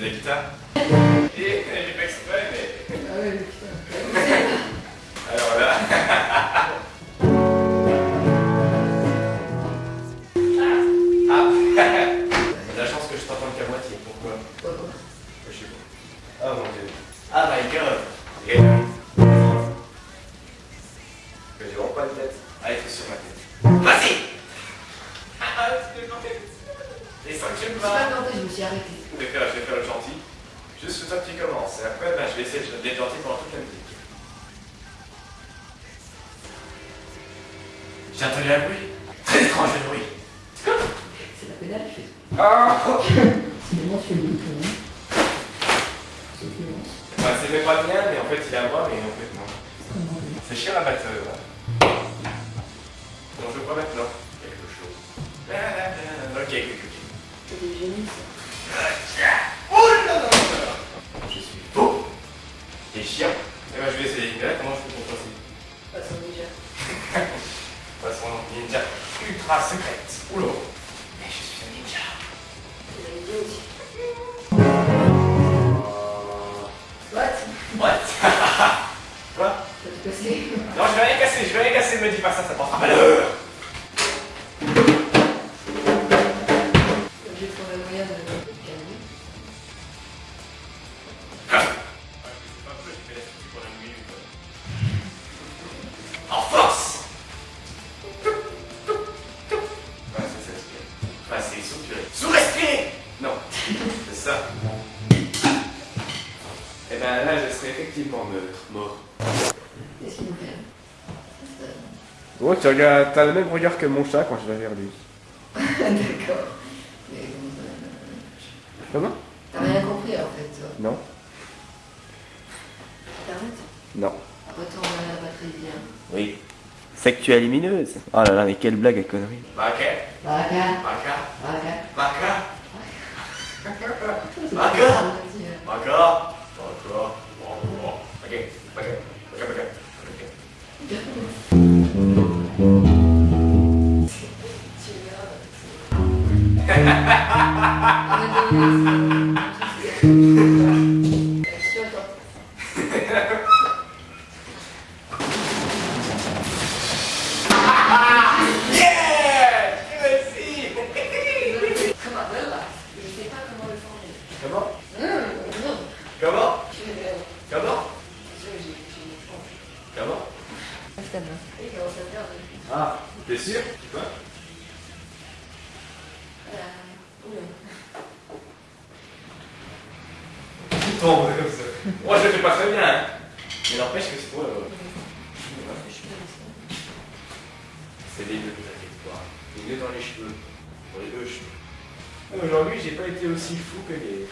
detectar Je Je pas tenté, je me suis arrêté. Je vais faire, je vais faire le gentil. Juste toi qui commence. Et après, ben, je vais essayer d'être gentil pendant toute la musique. J'ai entendu un bruit. Très étrange le bruit. C'est la pédale, je fais. Ah C'est le l'Ukraine. C'est violent. Enfin, c'est même pas bien, mais en fait, il est à moi, mais en fait, non. C'est chiant à battre. euh, là. Donc, je crois maintenant quelque chose. Ok, ok. Ça. Oh là là là là Je suis faux Et chiant. Eh ben, je vais essayer. Mais là, comment je fais pour passer? Déjà. Façon ninja ultra secrète. Oula Mais je suis un ninja. C'est vidéo aussi. What? What? Quoi? Cassé Non, je vais rien casser, je vais rien casser, me dis pas ça, ça portera malheur Et ben là, je serai effectivement neutre, mort. Qu'est-ce qu'il nous fait Oh, tu regardes, t'as le même regard que mon chat quand je vais vers lui. D'accord. Mais comment ça Comment? T'as rien compris en fait, toi? Non T'arrêtes? Non. Retourne à la batterie, viens. Oui. Sexuelle lumineuse. Oh là là, mais quelle blague à connerie. Baka, Baka, baka, baka. baka, euh. baka, baka, baka, Ah, t'es sûr Tu tombes comme ça. Moi je le fais pas très bien, hein. Mais n'empêche que c'est toi. euh, C'est les deux, t'inquiète pas. Les deux dans les cheveux. Pour les deux cheveux. Aujourd'hui, j'ai pas été aussi fou que hier.